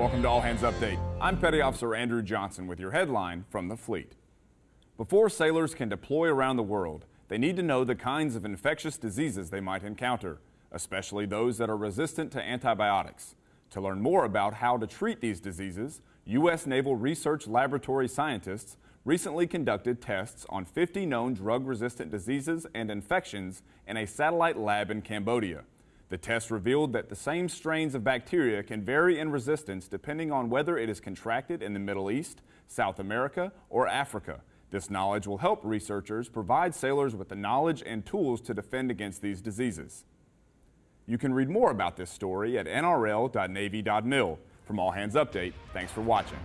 Welcome to All Hands Update. I'm Petty Officer Andrew Johnson with your headline from the fleet. Before sailors can deploy around the world, they need to know the kinds of infectious diseases they might encounter, especially those that are resistant to antibiotics. To learn more about how to treat these diseases, U.S. Naval Research Laboratory scientists recently conducted tests on 50 known drug-resistant diseases and infections in a satellite lab in Cambodia. The test revealed that the same strains of bacteria can vary in resistance depending on whether it is contracted in the Middle East, South America, or Africa. This knowledge will help researchers provide sailors with the knowledge and tools to defend against these diseases. You can read more about this story at nrl.navy.mil. From All Hands Update, thanks for watching.